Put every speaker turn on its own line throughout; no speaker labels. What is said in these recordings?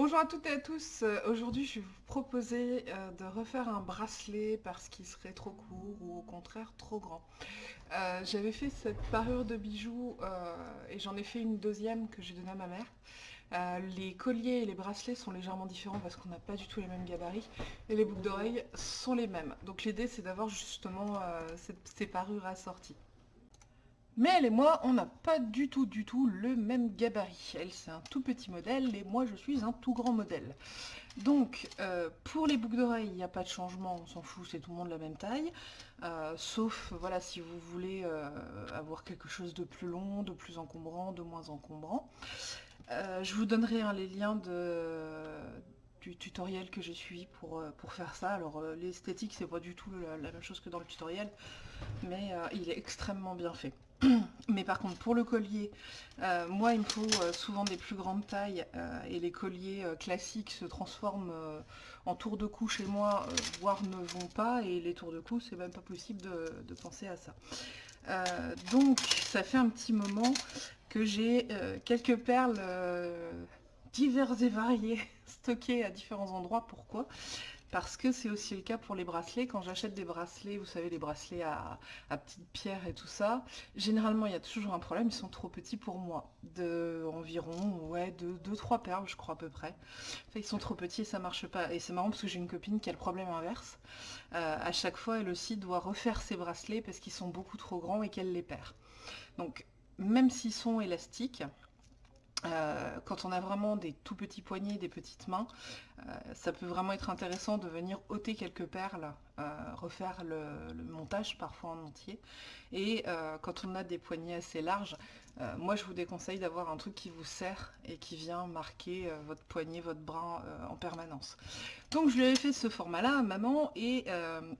Bonjour à toutes et à tous, Euh, aujourd'hui je vais vous proposer euh, de refaire un bracelet parce qu'il serait trop court ou au contraire trop grand. Euh, J'avais fait cette parure de bijoux et j'en ai fait une deuxième que j'ai donnée à ma mère. Les colliers et les bracelets sont légèrement différents parce qu'on n'a pas du tout les mêmes gabarits et les boucles d'oreilles sont les mêmes. Donc l'idée c'est d'avoir justement ces parures assorties. Mais elle et moi, on n'a pas du tout, du tout le même gabarit. Elle, c'est un tout petit modèle et moi, je suis un tout grand modèle. Donc, euh, pour les boucles d'oreilles, il n'y a pas de changement, on s'en fout, c'est tout le monde la même taille. Euh, sauf, voilà, si vous voulez euh, avoir quelque chose de plus long, de plus encombrant, de moins encombrant. Je vous donnerai hein, les liens de, tutoriel que j'ai suivi pour, euh, pour faire ça. Alors, euh, l'esthétique, c'est pas du tout la, même chose que dans le tutoriel, mais euh, il est extrêmement bien fait. Mais par contre, pour le collier, moi, il me faut souvent des plus grandes tailles et les colliers classiques se transforment en tour de cou chez moi, voire ne vont pas, et les tours de cou, c'est même pas possible de, penser à ça. Donc, ça fait un petit moment que j'ai quelques perles diverses et variées stockées à différents endroits. Pourquoi? Parce que c'est aussi le cas pour les bracelets. Quand j'achète des bracelets, vous savez, les bracelets à, à petites pierres et tout ça, généralement, il y a toujours un problème, ils sont trop petits pour moi. De environ, ouais, de 2-3 perles, je crois à peu près. Enfin, ils sont trop petits et ça marche pas. Et c'est marrant parce que j'ai une copine qui a le problème inverse. Euh, à chaque fois, elle aussi doit refaire ses bracelets parce qu'ils sont beaucoup trop grands et qu'elle les perd. Donc, même s'ils sont élastiques, euh, quand on a vraiment des tout petits poignets, des petites mains, euh, ça peut vraiment être intéressant de venir ôter quelques perles, euh, refaire le, montage parfois en entier. Et quand on a des poignets assez larges, moi je vous déconseille d'avoir un truc qui vous serre et qui vient marquer votre poignet, votre bras en permanence. Donc je lui avais fait ce format-là à maman et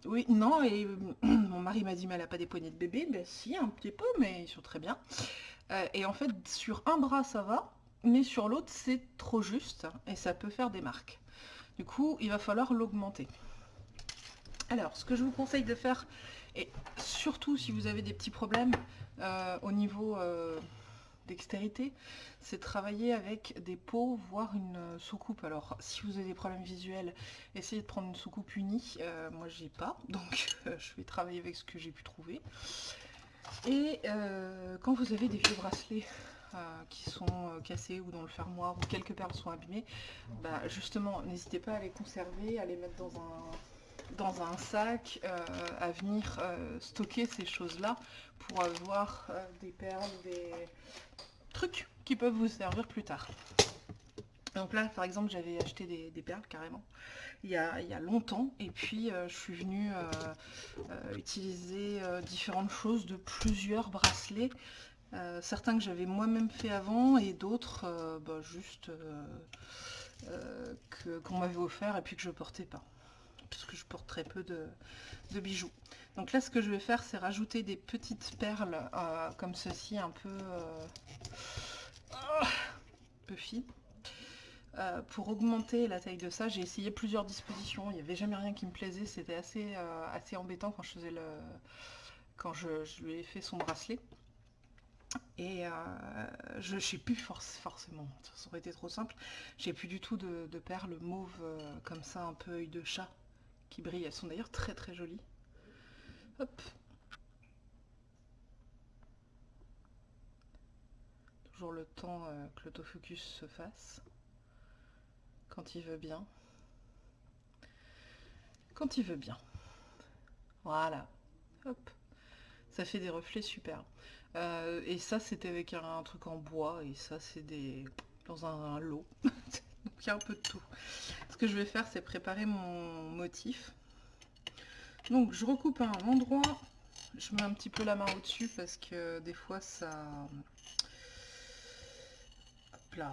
oui, non, et mon mari m'a dit mais elle a pas des poignets de bébé, ben si un petit peu, mais ils sont très bien. Euh, et en fait, sur un bras, ça va, mais sur l'autre, c'est trop juste et ça peut faire des marques. Du coup, il va falloir l'augmenter. Alors, ce que je vous conseille de faire, et surtout si vous avez des petits problèmes euh, au niveau euh, dextérité, c'est travailler avec des pots, voire une soucoupe. Alors, si vous avez des problèmes visuels, essayez de prendre une soucoupe unie. Euh, moi, j'ai pas, donc je vais travailler avec ce que j'ai pu trouver. Et euh, quand vous avez des vieux bracelets euh, qui sont euh, cassés ou dont le fermoir ou quelques perles sont abîmées, bah, justement, n'hésitez pas à les conserver, à les mettre dans un, dans un sac, à venir stocker ces choses-là pour avoir des perles, des trucs qui peuvent vous servir plus tard. Donc là, par exemple, j'avais acheté des, perles carrément il y, a, longtemps et puis euh, je suis venue euh, euh, utiliser différentes choses de plusieurs bracelets. Certains que j'avais moi-même fait avant et d'autres bah, juste qu'on m'avait offert et puis que je portais pas parce que je porte très peu de, bijoux. Donc là, ce que je vais faire, c'est rajouter des petites perles comme ceci, un peu, un peu fines. Euh, pour augmenter la taille de ça, j'ai essayé plusieurs dispositions. Il n'y avait jamais rien qui me plaisait. C'était assez, euh, assez embêtant quand je faisais le, quand je, lui ai fait son bracelet. Et euh, je ne sais plus forcément, ça aurait été trop simple. J'ai plus du tout de, perles mauves euh, comme ça, un peu œil de chat, qui brillent. Elles sont d'ailleurs très très jolies. Hop. Toujours le temps que l'autofocus se fasse. Quand il veut bien. Quand il veut bien. Voilà. Hop. Ça fait des reflets super. Euh, et ça, c'était avec un, truc en bois. Et ça, c'est des dans un, lot. Donc un peu de tout. Ce que je vais faire, c'est préparer mon motif. Donc je recoupe un endroit. Je mets un petit peu la main au-dessus parce que des fois, ça...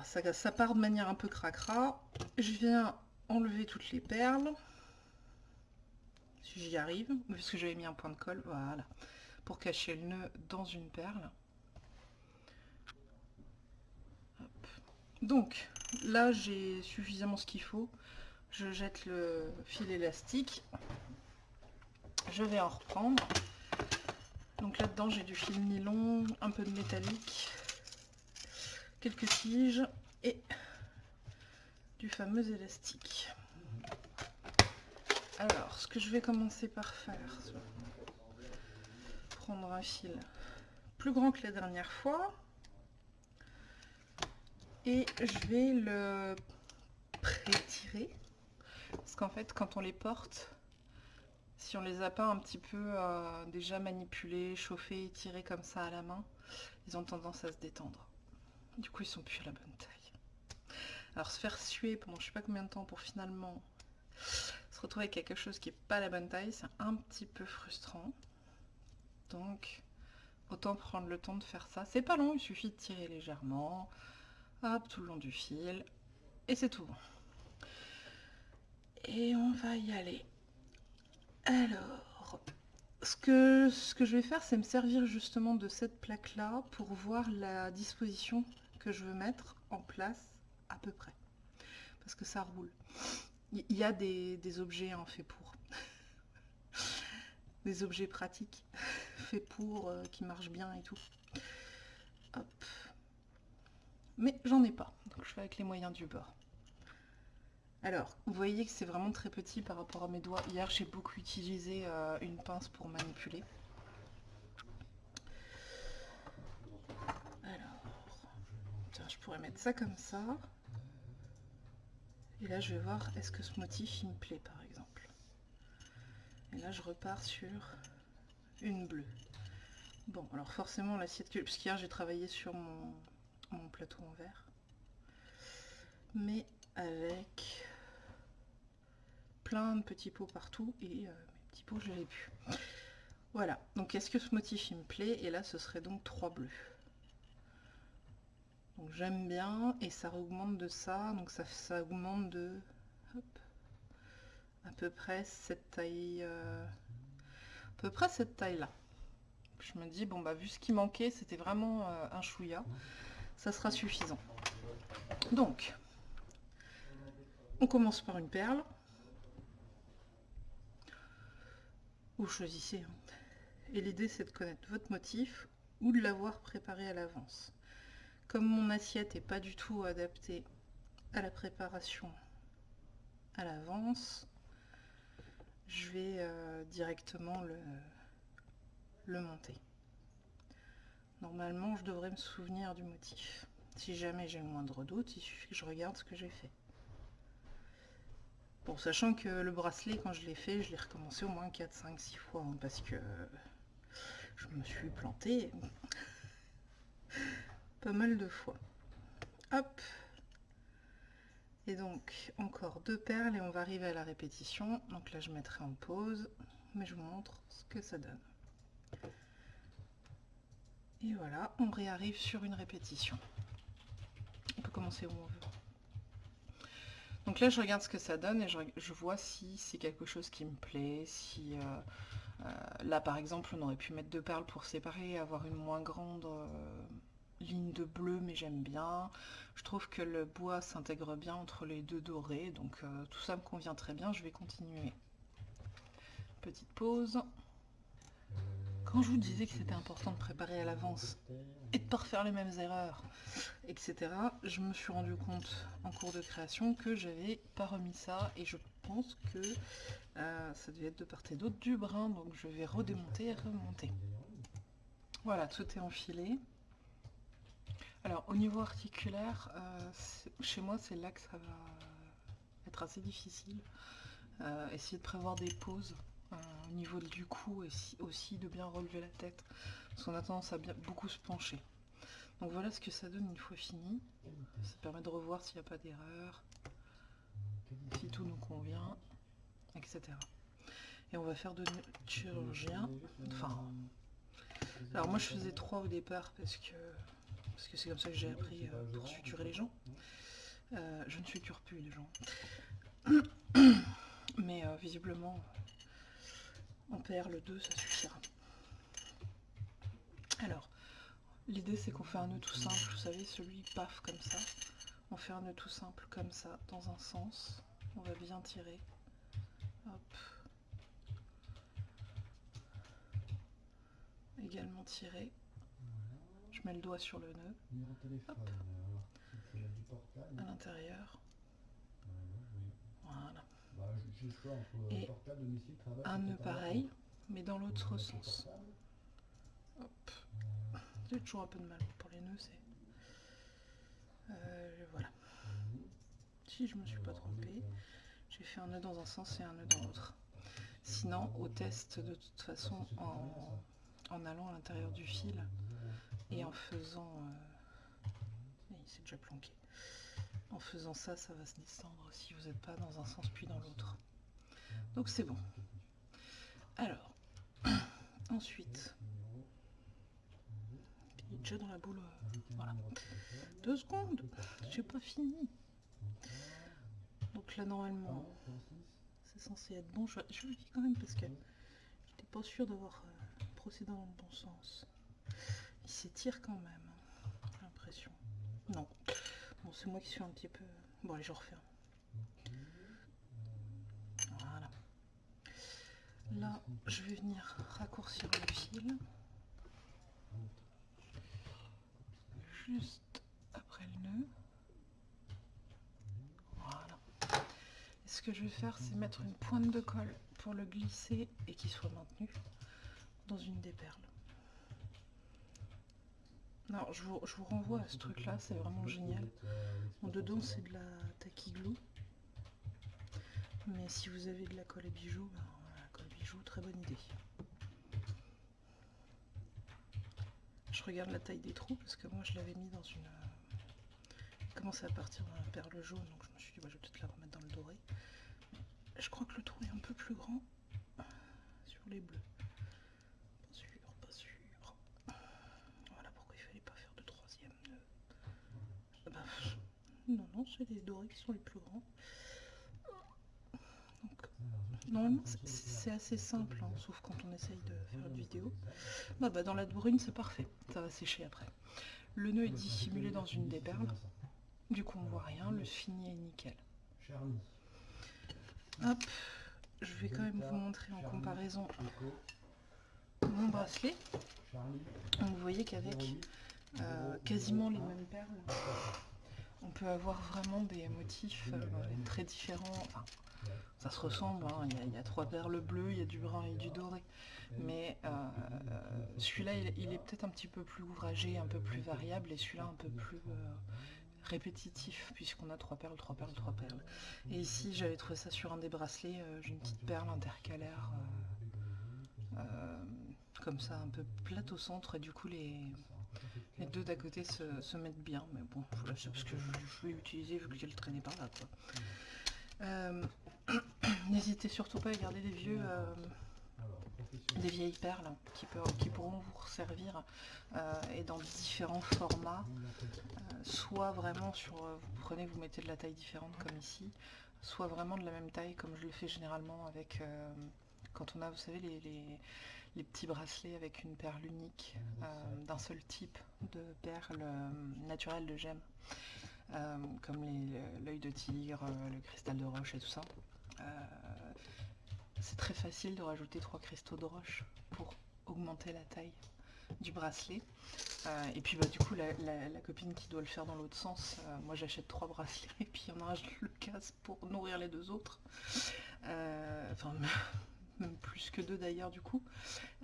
Ça, part de manière un peu cracra. Je viens enlever toutes les perles. Si j'y arrive. Parce que j'avais mis un point de colle. Voilà pour cacher le nœud dans une perle. Donc là j'ai suffisamment ce qu'il faut. Je jette le fil élastique. Je vais en reprendre. Donc là-dedans j'ai du fil nylon, un peu de métallique, quelques tiges et du fameux élastique. Alors, ce que je vais commencer par faire, prendre un fil plus grand que la dernière fois et je vais le pré-tirer parce qu'en fait quand on les porte si on les a pas un petit peu euh, déjà manipulés, chauffés, tirés comme ça à la main, ils ont tendance à se détendre. Du coup, ils sont plus à la bonne taille. Alors, se faire suer pendant je sais pas combien de temps pour finalement se retrouver avec quelque chose qui est pas la bonne taille, c'est un petit peu frustrant. Donc, autant prendre le temps de faire ça. C'est pas long, il suffit de tirer légèrement, hop, tout le long du fil, et c'est tout. Et on va y aller. Alors, ce que, ce que je vais faire, c'est me servir justement de cette plaque-là pour voir la disposition je veux mettre en place à peu près. Parce que ça roule. Il y a des, objets en faits pour. des objets pratiques faits pour, euh, qui marchent bien et tout. Mais j'en ai pas. Donc je fais avec les moyens du bord. Alors, vous voyez que c'est vraiment très petit par rapport à mes doigts. Hier, j'ai beaucoup utilisé euh, une pince pour manipuler. Alors, tiens, je pourrais mettre ça comme ça. Et là, je vais voir, est-ce que ce motif, il me plaît, par exemple? Et là, je repars sur une bleue. Bon, alors forcément, l'assiette que... Puisqu'hier, j'ai travaillé sur mon, mon plateau en verre. Mais avec plein de petits pots partout et euh, mes petits pots je l'ai plus. Voilà, donc est-ce que ce motif il me plaît? Et là ce serait donc trois bleus. Donc j'aime bien et ça augmente de ça, donc ça, augmente de à peu près cette taille, euh, à peu près cette taille là. Je me dis bon bah vu ce qui manquait c'était vraiment euh, un chouïa, ça sera suffisant. Donc on commence par une perle. Vous choisissez. Hein. Et l'idée c'est de connaître votre motif ou de l'avoir préparé à l'avance. Comme mon assiette n'est pas du tout adaptée à la préparation à l'avance, je vais euh, directement le, monter. Normalement, je devrais me souvenir du motif. Si jamais j'ai le moindre doute, il suffit que je regarde ce que j'ai fait. Bon, sachant que le bracelet, quand je l'ai fait, je l'ai recommencé au moins 4, 5, 6 fois, hein, parce que je me suis plantée pas mal de fois. Hop Et donc, encore deux perles et on va arriver à la répétition. Donc là, je mettrai en pause, mais je vous montre ce que ça donne. Et voilà, on réarrive sur une répétition. On peut commencer où on veut. Donc là, je regarde ce que ça donne et je, vois si c'est quelque chose qui me plaît, si... Euh, euh, là, par exemple, on aurait pu mettre deux perles pour séparer, avoir une moins grande euh, ligne de bleu, mais j'aime bien. Je trouve que le bois s'intègre bien entre les deux dorés, donc tout ça me convient très bien. Je vais continuer. Petite pause. Quand je vous disais que c'était important de préparer à l'avance et de ne pas refaire les mêmes erreurs, etc., je me suis rendu compte en cours de création que j'avais pas remis ça et je pense que euh, ça devait être de part et d'autre du brin, donc je vais redémonter et remonter. Voilà, tout est enfilé. Alors au niveau articulaire, euh, chez moi c'est là que ça va être assez difficile. Euh, essayer de prévoir des pauses au niveau du cou et aussi de bien relever la tête. Parce qu'on a tendance à beaucoup se pencher. Donc voilà ce que ça donne une fois fini. Ça permet de revoir s'il n'y a pas d'erreur si tout nous convient etc et on va faire de chirurgien enfin. Alors moi je faisais trois au départ parce que parce que c'est comme ça que j'ai appris euh, pour suturer les gens euh, je ne suture plus les gens mais euh, visiblement on perd le 2, ça suffira. Alors, l'idée c'est qu'on fait un nœud tout simple, vous savez, celui paf comme ça. On fait un nœud tout simple comme ça, dans un sens. On va bien tirer. Hop. Également tirer. Mets le doigt sur le nœud. Hop. À l'intérieur. Voilà.
Bah,
Et. Un nœud pareil, mais dans l'autre sens. Hop.
Euh,
J'ai toujours un peu de mal pour les nœuds, c'est... Euh, voilà. Si je me suis pas trompée, j'ai fait un nœud dans un sens et un nœud dans l'autre. Sinon, au test, de toute façon, en, en allant à l'intérieur du fil en faisant... euh, Il s'est déjà planqué. En faisant ça, ça va se descendre si vous n'êtes pas dans un sens puis dans l'autre. Donc c'est bon. Alors, ensuite, il est déjà dans la boule. euh, Voilà. Deux secondes, j'ai pas fini. Donc là, normalement, c'est censé être bon. Je, je vérifie quand même parce que j'étais pas sûre d'avoir euh, procédé dans le bon sens. Il s'étire quand même, j'ai l'impression. Non. Bon, c'est moi qui suis un petit peu... Bon, allez, je refais. Voilà. Là, je vais venir raccourcir le fil. Juste après le nœud. Voilà. Et ce que je vais faire, c'est mettre une pointe de colle pour le glisser et qu'il soit maintenu dans une des perles. Je vous, renvoie à ce truc-là, c'est vraiment génial. En dedans, c'est de la glue. Mais si vous avez de la colle à bijoux, ben, la colle bijoux, très bonne idée. Je regarde la taille des trous parce que moi je l'avais mis dans une... euh, Il commençait à partir la perle jaune, donc je me suis dit bah, je vais peut-être la remettre dans le doré. Je crois que le trou est un peu plus grand sur les bleus. Pas sûr, pas sûr. Voilà pourquoi il fallait pas faire de troisième nœud. Ah bah, non, non, c'est les dorés qui sont les plus grands. Donc, normalement, c'est- assez simple, hein, sauf quand on essaye de faire une vidéo. Bah, bah, dans la brune, c'est parfait. Ça va sécher après. Le nœud est dissimulé dans une des perles. Du coup, on voit rien. Le fini est nickel. Hop, je vais quand même vous montrer en comparaison mon bracelet. Donc, vous voyez qu'avec
08,
euh, quasiment les mêmes perles, on peut avoir vraiment des motifs euh, très différents. Ça se ressemble, hein. il, y a, trois perles bleues, il y a du brun et du doré. Mais euh, celui-là, il, est peut-être un petit peu plus ouvragé, un peu plus variable, et celui-là un peu plus euh, répétitif, puisqu'on a trois perles, trois perles, trois perles. Et ici, j'avais trouvé ça sur un des bracelets, j'ai une petite perle intercalaire, comme ça, un peu plate au centre, et du coup, les, les deux d'à côté se, mettent bien. Mais bon, voilà, c'est parce que je, je l'ai utilisé vu qu'elle traînait par là, quoi. Euh, N'hésitez surtout pas à garder des vieux... euh, vieilles perles qui, pourront vous servir euh, et dans différents formats, soit vraiment sur, vous prenez, vous mettez de la taille différente comme ici, soit vraiment de la même taille comme je le fais généralement avec, quand on a, vous savez, les- les petits bracelets avec une perle unique euh, d'un seul type de perles euh, naturelles de gemmes, euh, comme l'œil de tigre, le cristal de roche et tout ça. C'est très facile de rajouter trois cristaux de roche pour augmenter la taille du bracelet. Euh, et puis bah, du coup la, la- la copine qui doit le faire dans l'autre sens, euh, moi j'achète trois bracelets et puis il y en a un je le casse pour nourrir les deux autres. Enfin plus que deux d'ailleurs du coup.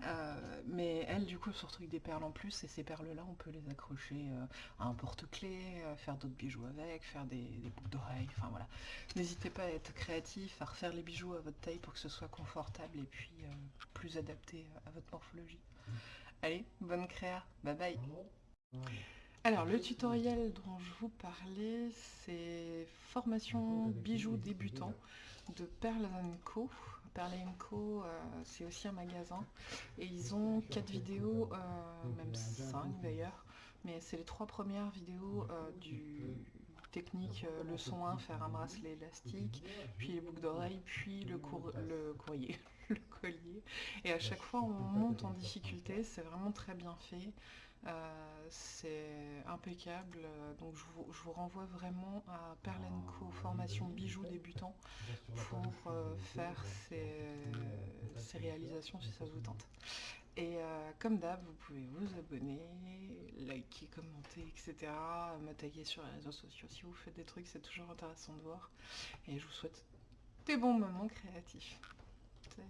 Euh, mais elle du coup se retrouve avec des perles en plus et ces perles là on peut les accrocher euh, à un porte-clés, euh, faire d'autres bijoux avec, faire des, des boucles d'oreilles, enfin voilà. N'hésitez pas à être créatif, à refaire les bijoux à votre taille pour que ce soit confortable et puis plus adapté à votre morphologie. Allez, bonne créa, bye bye alors le tutoriel dont je vous parlais, c'est formation bijoux débutant de Pearl Co. Pearl Co, euh, c'est aussi un magasin et ils ont quatre vidéos, euh, même cinq d'ailleurs, mais c'est les trois premières vidéos euh, du technique leçon 1, faire un bracelet élastique, puis les boucles d'oreilles, puis le, cour- le courrier, le collier. Et à chaque fois on monte en difficulté, c'est vraiment très bien fait. Euh, c'est impeccable, euh, donc je vous, je vous renvoie vraiment à Perle Co formation bijoux débutant pour euh, faire ces, ces réalisations si ça vous tente. Et euh, comme d'hab, vous pouvez vous abonner, liker, commenter, etc. Me taguer sur les réseaux sociaux si vous faites des trucs, c'est toujours intéressant de voir. Et je vous souhaite tes bons moments créatifs. Salut.